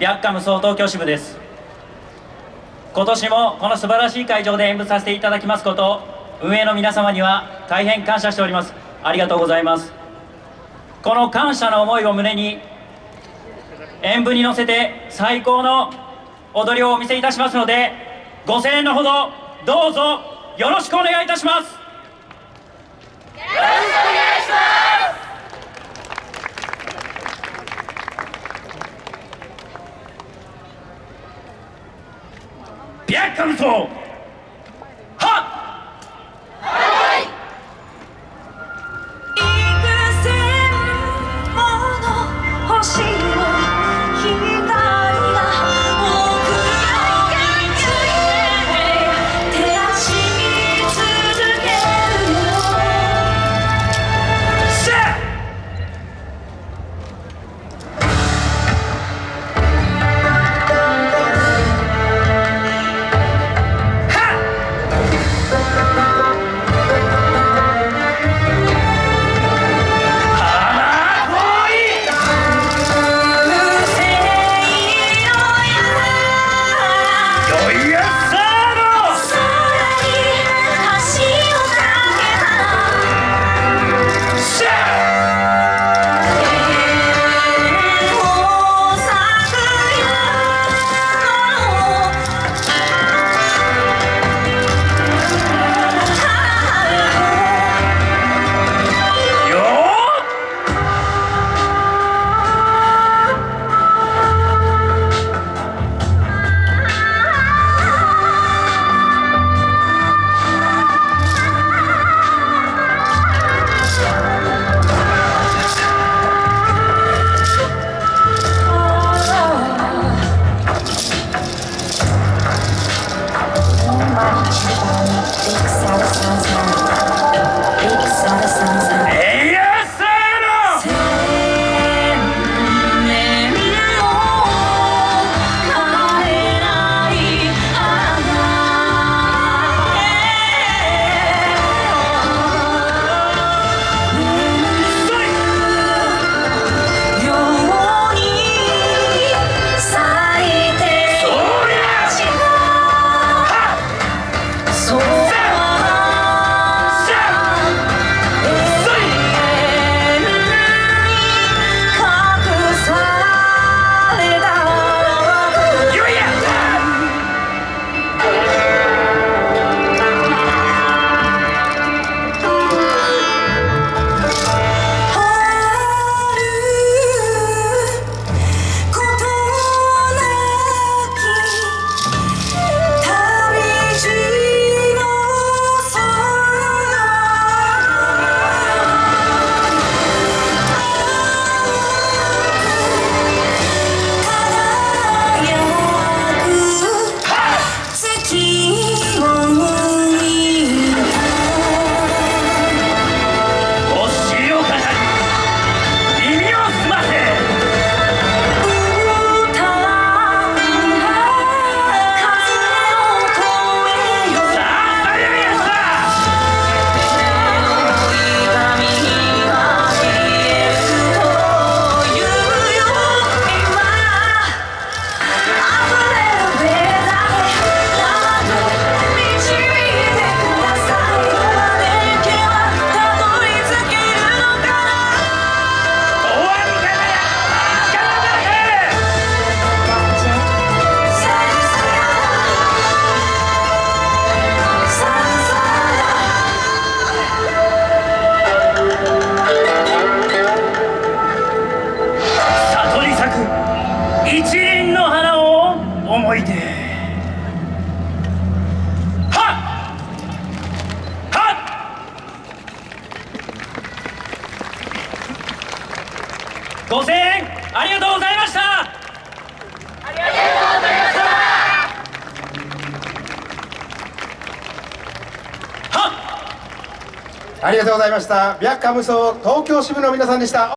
白カム総東京支部です。今年もこの素晴らしい会場で演舞させていただきますこと運営の皆様には大変感謝しております。ありがとうございます。この感謝の思いを胸に演舞に乗せて最高の踊りをお見せいたしますのでご声援のほどどうぞよろしくお願いいたします。白カム総はっえい思い出。はっ！はっ！ご声援ありがとうございました。はありがとうございました。ビャッカムソ東京支部の皆さんでした。